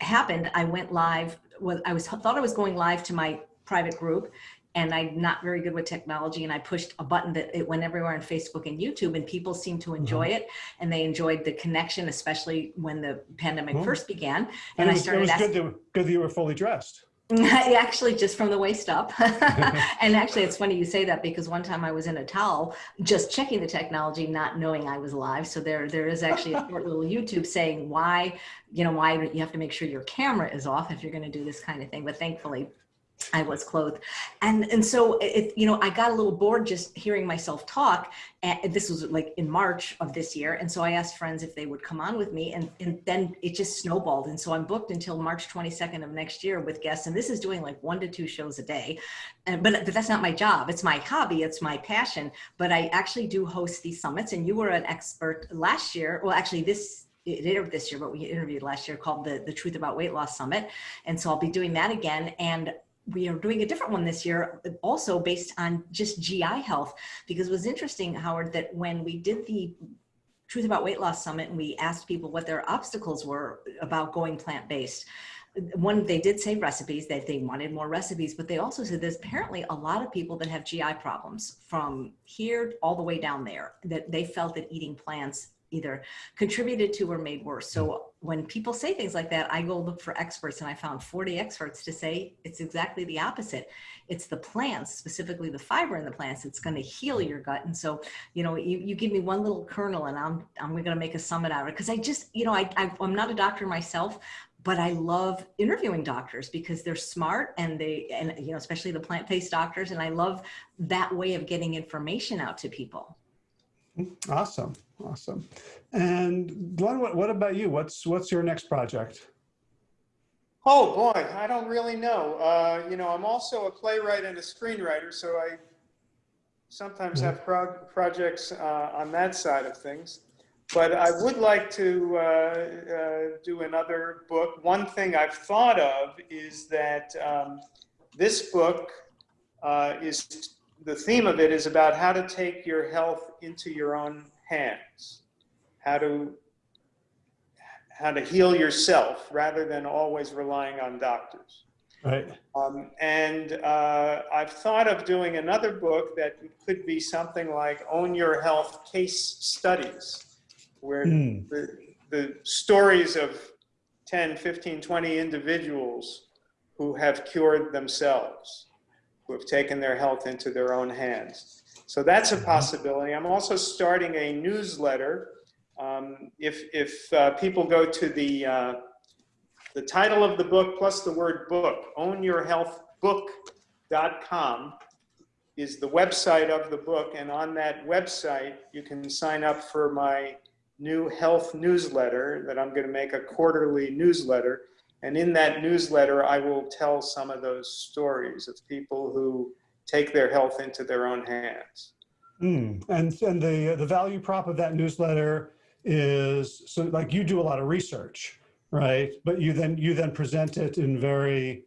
happened, I went live. Was I was thought I was going live to my private group, and I'm not very good with technology. And I pushed a button that it went everywhere on Facebook and YouTube, and people seemed to enjoy mm-hmm. it, and they enjoyed the connection, especially when the pandemic Cool. first began. And, And it I was, it started was asking. good that good that you were fully dressed. <laughs> actually just from the waist up <laughs> <laughs> and actually it's funny you say that because one time i was in a towel just checking the technology not knowing i was live so there there is actually a short little youtube saying why you know why you have to make sure your camera is off if you're going to do this kind of thing but thankfully I was clothed. And and so it, you know, I got a little bored just hearing myself talk. And this was like in March of this year. And so I asked friends if they would come on with me. And, and then it just snowballed. And so I'm booked until March 22nd of next year with guests. And this is doing like one to two shows a day. And, but, but that's not my job. It's my hobby. It's my passion. But I actually do host these summits. And you were an expert last year. Well, actually this it aired this year, but we interviewed last year called the, the Truth About Weight Loss Summit. And so I'll be doing that again. And we are doing a different one this year, also based on just GI health, because it was interesting, Howard, that when we did the Truth About Weight Loss Summit and we asked people what their obstacles were about going plant based, one they did say recipes that they wanted more recipes but they also said there's apparently a lot of people that have gi problems from here all the way down there that they felt that eating plants either contributed to or made worse. So when people say things like that i go look for experts and i found 40 experts to say it's exactly the opposite it's the plants specifically the fiber in the plants it's going to heal your gut and so you know you, you give me one little kernel and i'm i'm going to make a summit out of it because i just you know I, I i'm not a doctor myself but I love interviewing doctors because they're smart and they, and you know, especially the plant-based doctors. And I love that way of getting information out to people. Awesome, awesome. And Glenn, what, what about you? What's what's your next project? Oh boy, I don't really know. Uh, you know, I'm also a playwright and a screenwriter, so I sometimes have pro- projects uh, on that side of things. But I would like to uh, uh, do another book. One thing I've thought of is that um, this book uh, is the theme of it is about how to take your health into your own hands, how to how to heal yourself rather than always relying on doctors. Right. Um, and uh, I've thought of doing another book that could be something like Own Your Health Case Studies, where Mm. the, the stories of 10, 15, 20 individuals who have cured themselves, who have taken their health into their own hands. So that's a possibility. I'm also starting a newsletter. Um, if if uh, people go to the uh, the title of the book plus the word book, ownyourhealthbook.com is the website of the book. And on that website, you can sign up for my new health newsletter that I'm going to make a quarterly newsletter. And in that newsletter, I will tell some of those stories of people who take their health into their own hands. Mm. And and the the value prop of that newsletter is so like you do a lot of research, right? But you then you then present it in very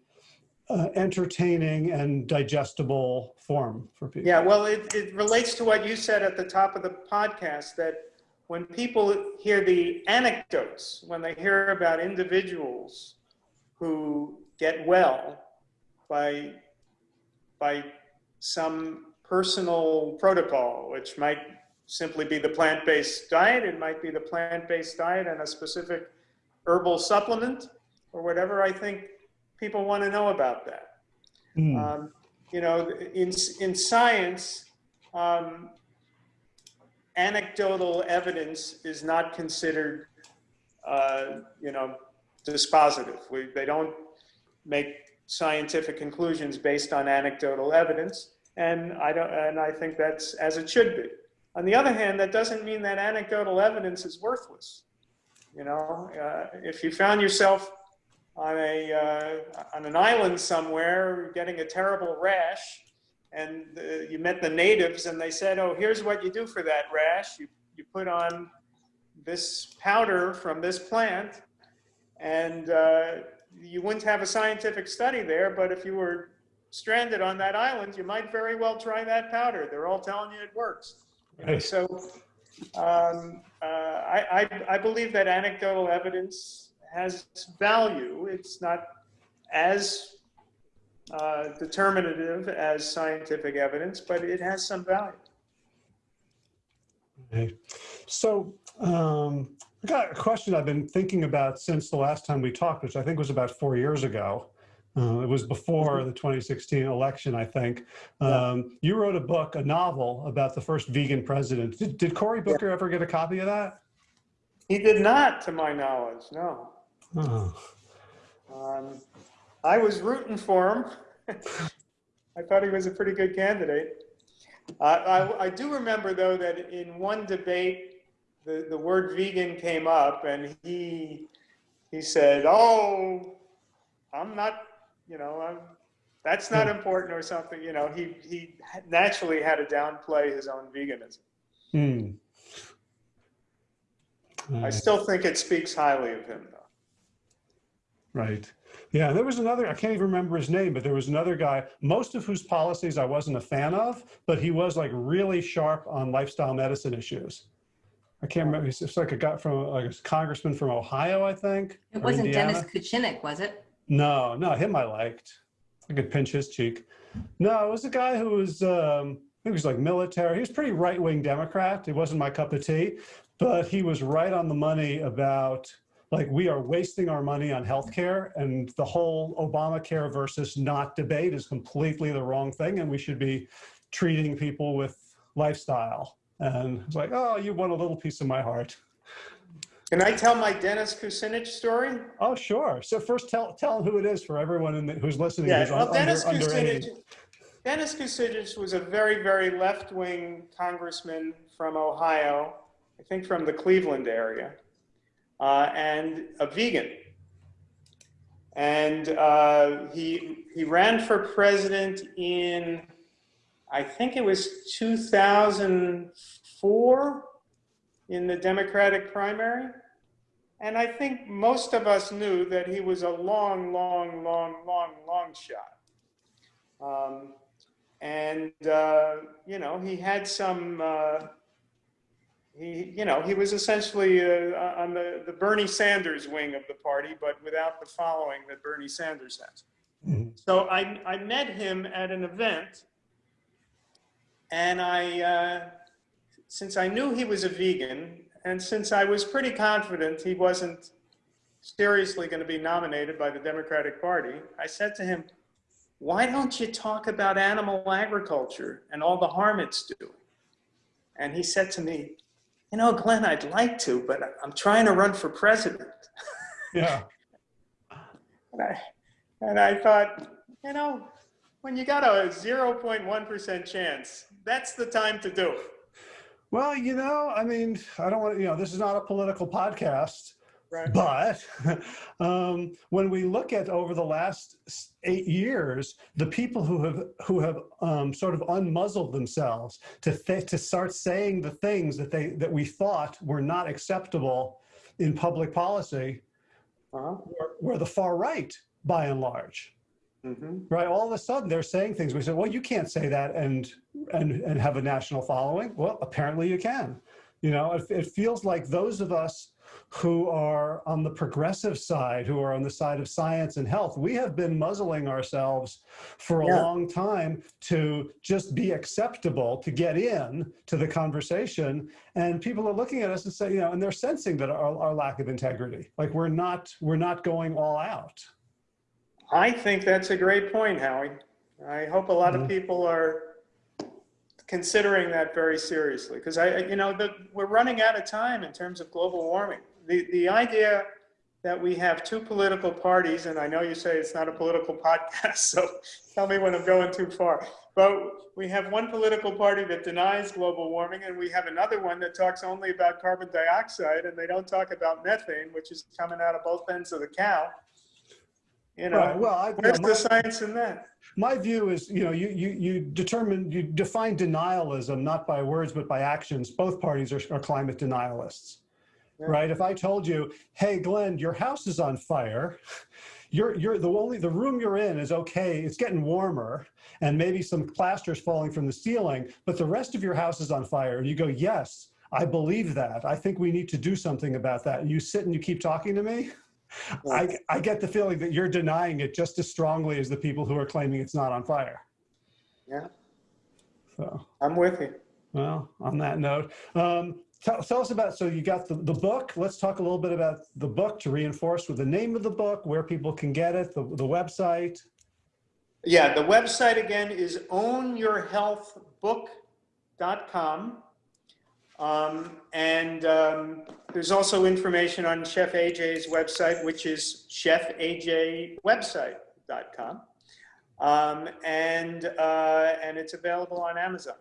uh, entertaining and digestible form for people. Yeah, well, it, it relates to what you said at the top of the podcast that when people hear the anecdotes, when they hear about individuals who get well, by, by some personal protocol, which might simply be the plant-based diet. It might be the plant-based diet and a specific herbal supplement or whatever. I think people want to know about that. Hmm. Um, you know, in, in science, um, anecdotal evidence is not considered, uh, you know, dispositive. We, they don't make scientific conclusions based on anecdotal evidence, and I don't, and I think that's as it should be. On the other hand, that doesn't mean that anecdotal evidence is worthless. You know, uh, if you found yourself on a uh, on an island somewhere getting a terrible rash, and uh, you met the natives and they said, "Oh, here's what you do for that rash. You you put on this powder from this plant, and uh, you wouldn't have a scientific study there. But if you were stranded on that island, you might very well try that powder. They're all telling you it works. Right. So um, uh, I, I, I believe that anecdotal evidence has value. It's not as uh, determinative as scientific evidence, but it has some value. Okay. So um, I got a question I've been thinking about since the last time we talked, which I think was about four years ago. Uh, it was before the 2016 election, I think. Um, you wrote a book, a novel about the first vegan president. Did, did Cory Booker ever get a copy of that? He did not, to my knowledge, no. Oh. Um, I was rooting for him. <laughs> I thought he was a pretty good candidate. Uh, I, I do remember, though, that in one debate, the, the word vegan came up, and he he said, "Oh, I'm not, you know, I'm, that's not important or something." You know, he he naturally had to downplay his own veganism. Hmm. I still think it speaks highly of him, though. Right. Yeah, there was another, I can't even remember his name, but there was another guy, most of whose policies I wasn't a fan of, but he was like really sharp on lifestyle medicine issues. I can't remember, it's like a guy from, like a congressman from Ohio, I think. It wasn't Indiana. Dennis Kucinich, was it? No, no, him I liked. I could pinch his cheek. No, it was a guy who was, um, he was like military. He was pretty right-wing Democrat. It wasn't my cup of tea, but he was right on the money about like we are wasting our money on healthcare and the whole Obamacare versus not debate is completely the wrong thing and we should be treating people with lifestyle. And it's like, oh, you won a little piece of my heart. Can I tell my Dennis Kucinich story? Oh, sure. So first tell, tell who it is for everyone in the, who's listening Yeah, who's well, un- Dennis under, underage. Kucinich, Dennis Kucinich was a very, very left-wing congressman from Ohio, I think from the Cleveland area, uh, and a vegan. And uh, he he ran for president in, I think it was 2004, in the Democratic primary. And I think most of us knew that he was a long, long, long, long, long shot. Um, and, uh, you know, he had some, uh, he, you know, he was essentially uh, on the, the Bernie Sanders wing of the party, but without the following that Bernie Sanders has. Mhm. So I, I met him at an event, and I, uh, since I knew he was a vegan, and since I was pretty confident he wasn't seriously going to be nominated by the Democratic Party, I said to him, why don't you talk about animal agriculture and all the harm it's doing? And he said to me, you know, Glenn, I'd like to, but I'm trying to run for president. <laughs> Yeah. And I, and I thought, you know, when you got a 0.1% chance, that's the time to do it. Well, you know, I mean, I don't want to, you know, this is not a political podcast, Right. but <laughs> um, when we look at over the last eight years, the people who have who have um, sort of unmuzzled themselves to th- to start saying the things that they that we thought were not acceptable in public policy Uh-huh. were, were the far right, by and large. Hmm right all of a sudden they're saying things we say well you can't say that and and and have a national following well apparently you can you know it, it feels like those of us who are on the progressive side, who are on the side of science and health. We have been muzzling ourselves for a Yeah. long time to just be acceptable, to get in to the conversation. And people are looking at us and say, you know, and they're sensing that our, our lack of integrity, like we're not, we're not going all out. I think that's a great point, Howie. I hope a lot of Mhm. people are considering that very seriously because I, you know, the, we're running out of time in terms of global warming. The, the idea that we have two political parties, and I know you say it's not a political <laughs> podcast, so tell me when I'm going too far. But we have one political party that denies global warming, and we have another one that talks only about carbon dioxide, and they don't talk about methane, which is coming out of both ends of the cow. You know, Right, well, I- where's my- the science in that? My view is, you know, you, you, you determine, you define denialism not by words, but by actions. Both parties are, are climate denialists, Yeah. right? If I told you, hey, Glenn, your house is on fire, you're, you're the only, the room you're in is okay, it's getting warmer, and maybe some plaster's falling from the ceiling, but the rest of your house is on fire. And you go, yes, I believe that. I think we need to do something about that. And you sit and you keep talking to me. I, I get the feeling that you're denying it just as strongly as the people who are claiming it's not on fire. Yeah, So, I'm with you. well, on that note, um, tell, tell us about, so you got the, the book. Let's talk a little bit about the book to reinforce with the name of the book, where people can get it, the, the website. Yeah, the website again is ownyourhealthbook.com. Um, and um, there's also information on Chef AJ's website, which is chefajwebsite.com. Um, and, uh, and it's available on Amazon.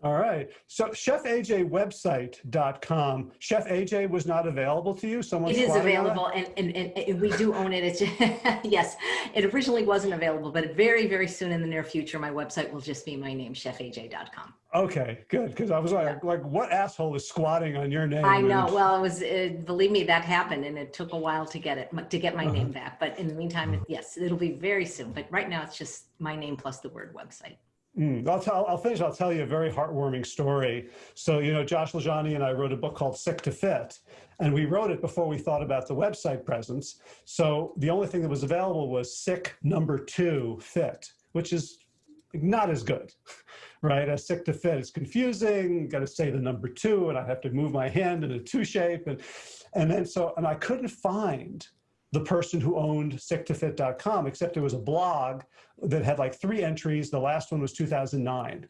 All right. So chefajwebsite.com. Chef AJ was not available to you? Someone It is it? available and, and, and, we do own it. It's, <laughs> yes, it originally wasn't available, but very, very soon in the near future, my website will just be my name, chefaj.com. Okay, good. Because I was like, like, what asshole is squatting on your name? I know. Well, it was, uh, believe me, that happened and it took a while to get it, to get my Uh-huh. name back. But in the meantime, it- yes, it'll be very soon. But right now it's just my name plus the word website. Mm, I'll tell. I'll finish. I'll tell you a very heartwarming story. So you know, Josh LaJaunie and I wrote a book called Sick to Fit, and we wrote it before we thought about the website presence. So the only thing that was available was Sick Number Two Fit, which is not as good, <laughs> right? As Sick to Fit, it's confusing. Got to say the number two, and I have to move my hand in a two shape, and and then so and I couldn't find the person who owned sicktofit.com, except it was a blog that had like three entries. The last one was 2009.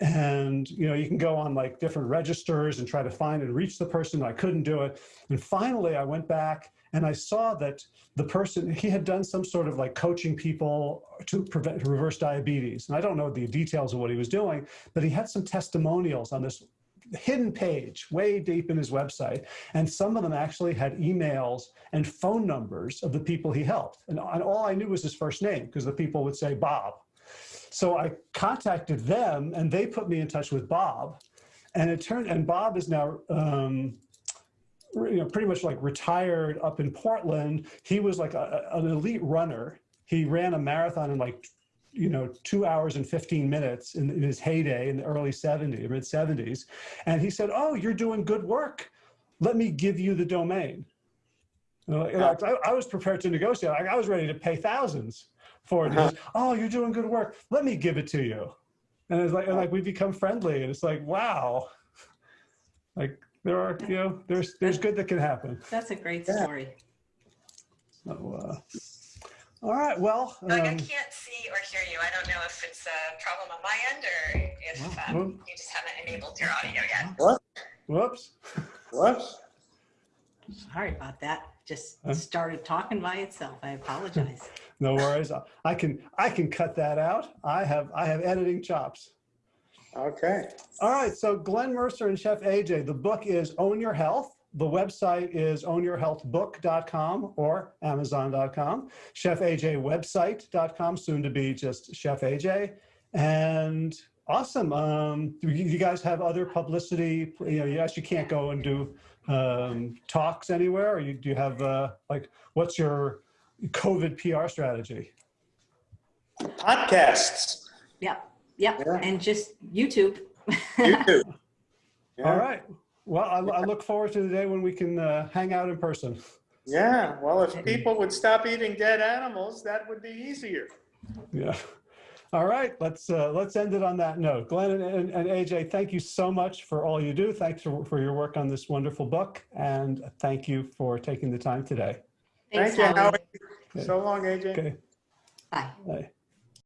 And you know, you can go on like different registers and try to find and reach the person. I couldn't do it. And finally I went back and I saw that the person, he had done some sort of like coaching people to prevent to reverse diabetes. And I don't know the details of what he was doing, but he had some testimonials on this hidden page way deep in his website. And some of them actually had emails and phone numbers of the people he helped. And, and all I knew was his first name because the people would say Bob. So I contacted them and they put me in touch with Bob. And it turned, and Bob is now, um, you know, pretty much like retired up in Portland. He was like a, an elite runner. He ran a marathon in like, you know, two hours and 15 minutes in, in his heyday in the early 70s, mid 70s. And he said, Oh, you're doing good work. Let me give you the domain. You know, like, I, I was prepared to negotiate. I, I was ready to pay thousands for it. Uh-huh. oh, you're doing good work. Let me give it to you. And it's like, and like we become friendly, and it's like, wow, like there are, you know, there's there's good that can happen. That's a great story. So, uh, all right, well, Doug, I um, can't see or hear you. I don't know if it's a problem on my end or if um, you just haven't enabled your audio yet. What? whoops. What? Sorry about that. Just Huh? started talking by itself. I apologize. <laughs> No worries. I can I can cut that out. I have I have editing chops. Okay. All right, so Glenn Merzer and Chef AJ, the book is Own Your Health. The website is ownyourhealthbook.com or amazon.com. Chef AJ website.com, soon to be just Chef AJ. And awesome. Um, do you you guys have other publicity? You know, yes, you can't go and do um, talks anywhere. Or you, do you have, uh, like, what's your COVID PR strategy? Podcasts. Yep. Yep. Yeah. And just YouTube. <laughs> YouTube. Yeah. All right. Well, I, I look forward to the day when we can uh, hang out in person. Yeah, well, if people would stop eating dead animals, that would be easier. Yeah. All right, let's uh, let's end it on that note. Glenn and, and, and AJ, thank you so much for all you do. Thanks for, for your work on this wonderful book, and thank you for taking the time today. Thanks, Thank you, Howie. Howie. So long, AJ. Okay. Bye. Bye.